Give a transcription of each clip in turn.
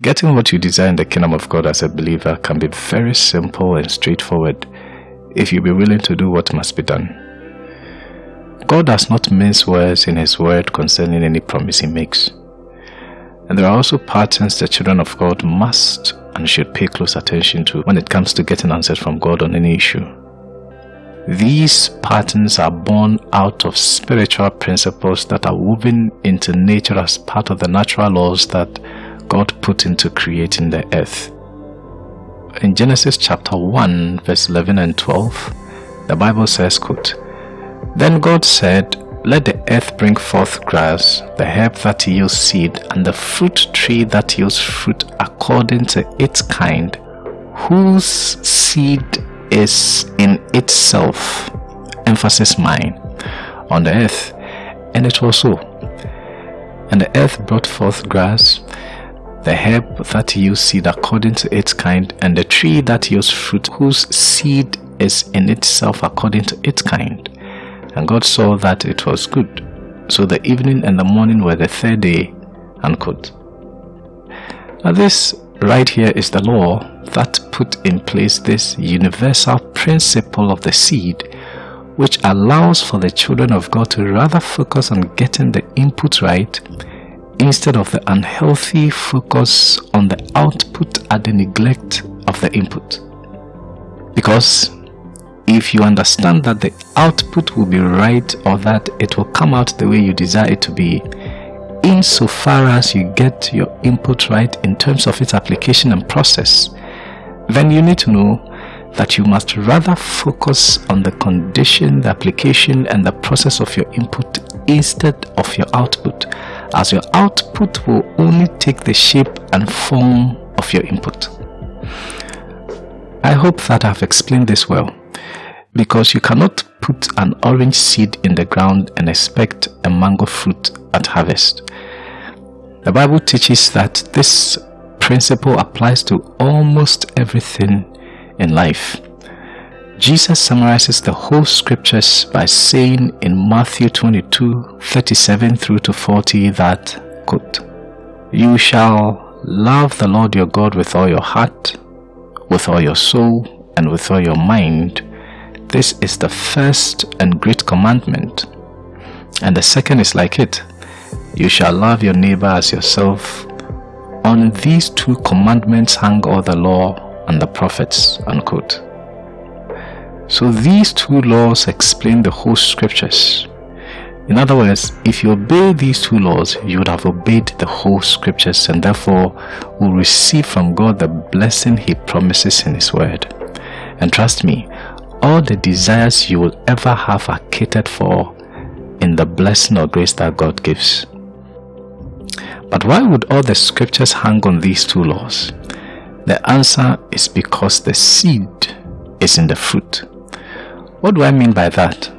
Getting what you desire in the kingdom of God as a believer can be very simple and straightforward if you be willing to do what must be done. God does not mince words in His word concerning any promise He makes. And there are also patterns the children of God must and should pay close attention to when it comes to getting answers from God on any issue. These patterns are born out of spiritual principles that are woven into nature as part of the natural laws that God put into creating the earth. In Genesis chapter 1 verse 11 and 12, the Bible says, quote, Then God said, let the earth bring forth grass, the herb that yields seed, and the fruit tree that yields fruit according to its kind, whose seed is in itself, emphasis mine, on the earth. And it was so. And the earth brought forth grass, the herb that yields seed according to its kind, and the tree that yields fruit, whose seed is in itself according to its kind. And God saw that it was good. So the evening and the morning were the third day. Unquote. Now this right here is the law that put in place this universal principle of the seed which allows for the children of God to rather focus on getting the input right instead of the unhealthy focus on the output at the neglect of the input. Because if you understand that the output will be right or that it will come out the way you desire it to be, insofar as you get your input right in terms of its application and process, then you need to know that you must rather focus on the condition, the application and the process of your input instead of your output as your output will only take the shape and form of your input. I hope that I've explained this well because you cannot put an orange seed in the ground and expect a mango fruit at harvest. The Bible teaches that this principle applies to almost everything in life. Jesus summarizes the whole scriptures by saying in Matthew 22, 37 through to 40 that, quote, You shall love the Lord your God with all your heart, with all your soul, and with all your mind, this is the first and great commandment. And the second is like it. You shall love your neighbor as yourself. On these two commandments hang all the law and the prophets. Unquote. So these two laws explain the whole scriptures. In other words, if you obey these two laws, you would have obeyed the whole scriptures and therefore will receive from God the blessing he promises in his word. And trust me, all the desires you will ever have are catered for in the blessing or grace that God gives. But why would all the scriptures hang on these two laws? The answer is because the seed is in the fruit. What do I mean by that?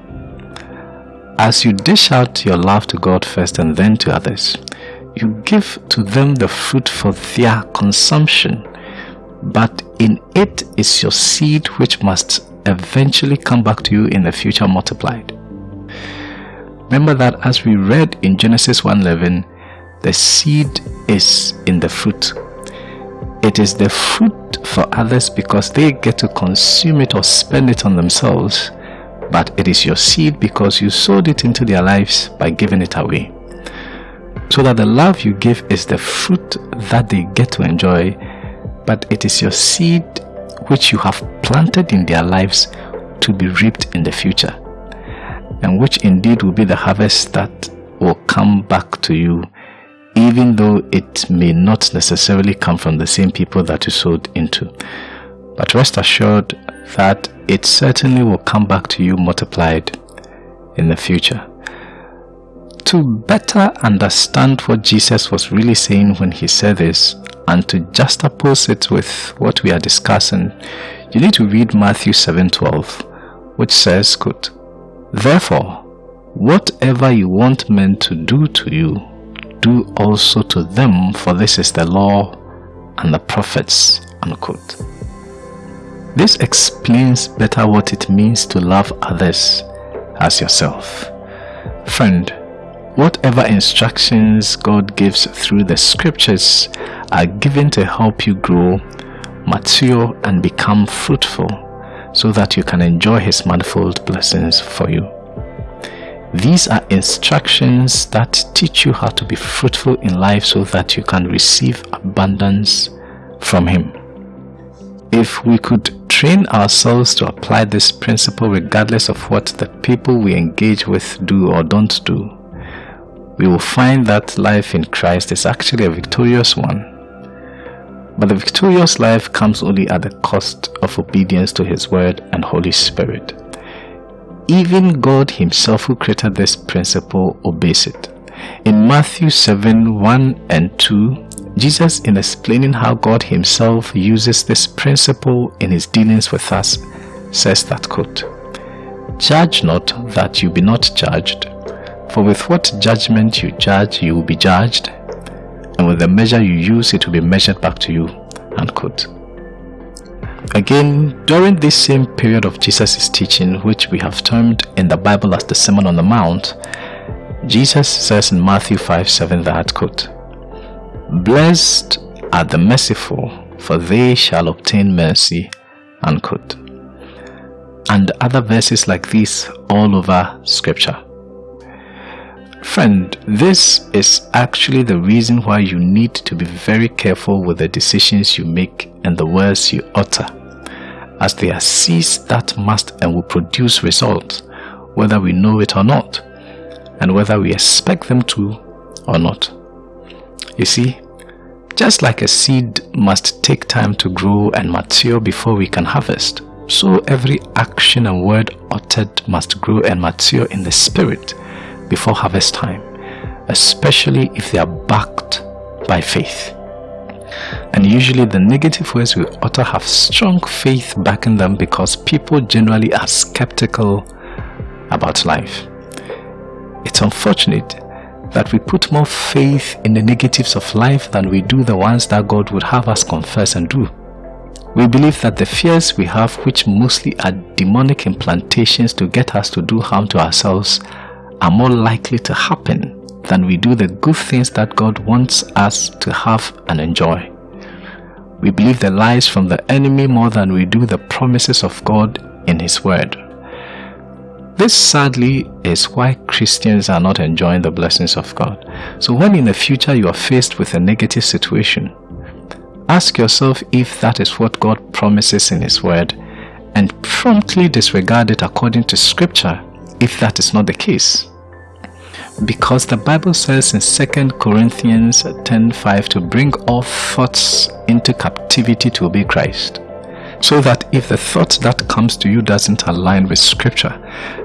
As you dish out your love to God first and then to others, you give to them the fruit for their consumption, but in it is your seed which must eventually come back to you in the future multiplied. Remember that as we read in Genesis 1.11, the seed is in the fruit. It is the fruit for others because they get to consume it or spend it on themselves, but it is your seed because you sowed it into their lives by giving it away. So that the love you give is the fruit that they get to enjoy, but it is your seed which you have planted in their lives to be reaped in the future, and which indeed will be the harvest that will come back to you, even though it may not necessarily come from the same people that you sowed into. But rest assured that it certainly will come back to you multiplied in the future. To better understand what Jesus was really saying when he said this, and to juxtapose it with what we are discussing, you need to read Matthew 7:12, which says, quote, Therefore, whatever you want men to do to you, do also to them, for this is the law and the prophets. Unquote. This explains better what it means to love others as yourself. Friend, whatever instructions God gives through the scriptures are given to help you grow, mature, and become fruitful so that you can enjoy His manifold blessings for you. These are instructions that teach you how to be fruitful in life so that you can receive abundance from Him. If we could train ourselves to apply this principle regardless of what the people we engage with do or don't do, we will find that life in Christ is actually a victorious one. But the victorious life comes only at the cost of obedience to His Word and Holy Spirit. Even God Himself, who created this principle, obeys it. In Matthew 7 1 and 2, Jesus, in explaining how God Himself uses this principle in His dealings with us, says that quote, Judge not that you be not judged, for with what judgment you judge, you will be judged, and with the measure you use, it will be measured back to you. Unquote. Again, during this same period of Jesus' teaching, which we have termed in the Bible as the Sermon on the Mount, Jesus says in Matthew 5 7 that quote, Blessed are the merciful, for they shall obtain mercy. Unquote. And other verses like this all over scripture. Friend, this is actually the reason why you need to be very careful with the decisions you make and the words you utter, as they are seeds that must and will produce results, whether we know it or not, and whether we expect them to or not. You see, just like a seed must take time to grow and mature before we can harvest, so every action and word uttered must grow and mature in the spirit before harvest time, especially if they are backed by faith. And usually the negative words we utter have strong faith backing them because people generally are skeptical about life. It's unfortunate that we put more faith in the negatives of life than we do the ones that God would have us confess and do. We believe that the fears we have, which mostly are demonic implantations to get us to do harm to ourselves, are more likely to happen than we do the good things that God wants us to have and enjoy. We believe the lies from the enemy more than we do the promises of God in His Word. This sadly is why Christians are not enjoying the blessings of God. So when in the future you are faced with a negative situation, ask yourself if that is what God promises in His Word and promptly disregard it according to Scripture if that is not the case. Because the Bible says in 2 Corinthians 10.5 to bring all thoughts into captivity to obey Christ. So that if the thought that comes to you doesn't align with scripture,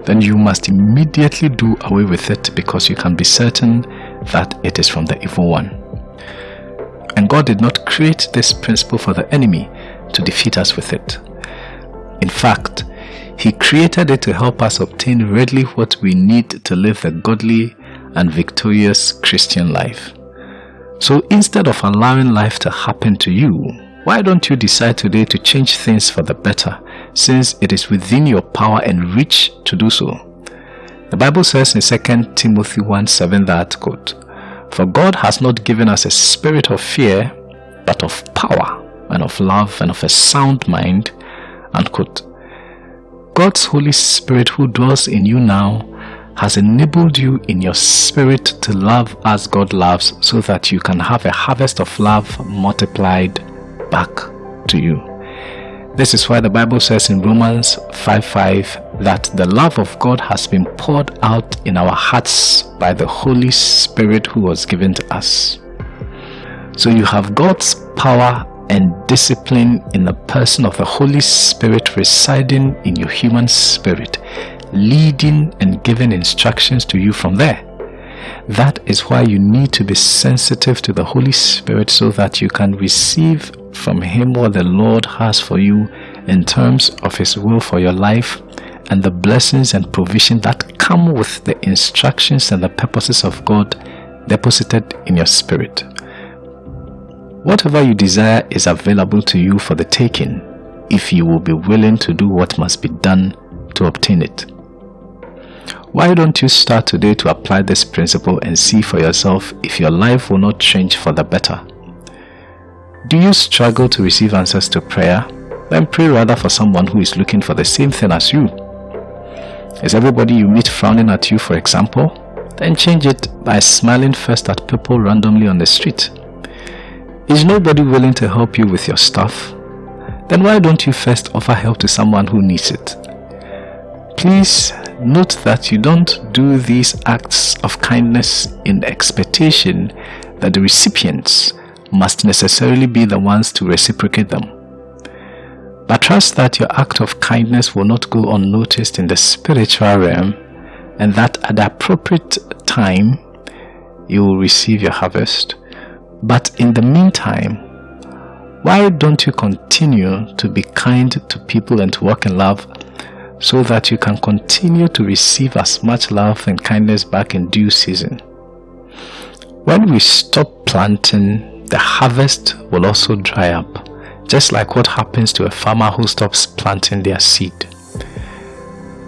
then you must immediately do away with it because you can be certain that it is from the evil one. And God did not create this principle for the enemy to defeat us with it. In fact, he created it to help us obtain readily what we need to live the godly and victorious Christian life. So instead of allowing life to happen to you, why don't you decide today to change things for the better since it is within your power and reach to do so? The Bible says in 2 Timothy 1 7 that quote, For God has not given us a spirit of fear, but of power and of love and of a sound mind. Unquote. God's Holy Spirit who dwells in you now has enabled you in your spirit to love as God loves so that you can have a harvest of love multiplied back to you. This is why the Bible says in Romans 5 5 that the love of God has been poured out in our hearts by the Holy Spirit who was given to us. So you have God's power and discipline in the person of the Holy Spirit residing in your human spirit, leading and giving instructions to you from there. That is why you need to be sensitive to the Holy Spirit so that you can receive from Him what the Lord has for you in terms of His will for your life and the blessings and provision that come with the instructions and the purposes of God deposited in your spirit. Whatever you desire is available to you for the taking if you will be willing to do what must be done to obtain it. Why don't you start today to apply this principle and see for yourself if your life will not change for the better? Do you struggle to receive answers to prayer? Then pray rather for someone who is looking for the same thing as you. Is everybody you meet frowning at you, for example? Then change it by smiling first at people randomly on the street. Is nobody willing to help you with your stuff? Then why don't you first offer help to someone who needs it? Please note that you don't do these acts of kindness in expectation that the recipients must necessarily be the ones to reciprocate them. But trust that your act of kindness will not go unnoticed in the spiritual realm and that at the appropriate time you will receive your harvest. But in the meantime, why don't you continue to be kind to people and to walk in love so that you can continue to receive as much love and kindness back in due season. When we stop planting, the harvest will also dry up, just like what happens to a farmer who stops planting their seed.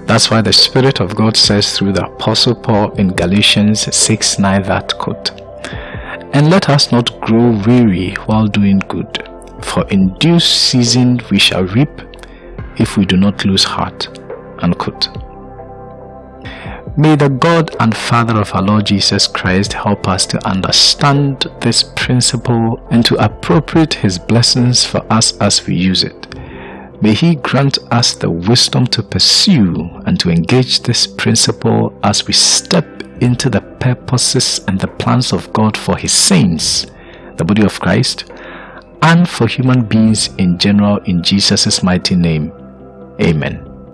That's why the Spirit of God says through the Apostle Paul in Galatians 6 9 that quote, And let us not grow weary while doing good, for in due season we shall reap if we do not lose heart. Unquote. May the God and Father of our Lord Jesus Christ help us to understand this principle and to appropriate His blessings for us as we use it. May He grant us the wisdom to pursue and to engage this principle as we step into the purposes and the plans of God for His saints, the body of Christ, and for human beings in general in Jesus' mighty name. Amen.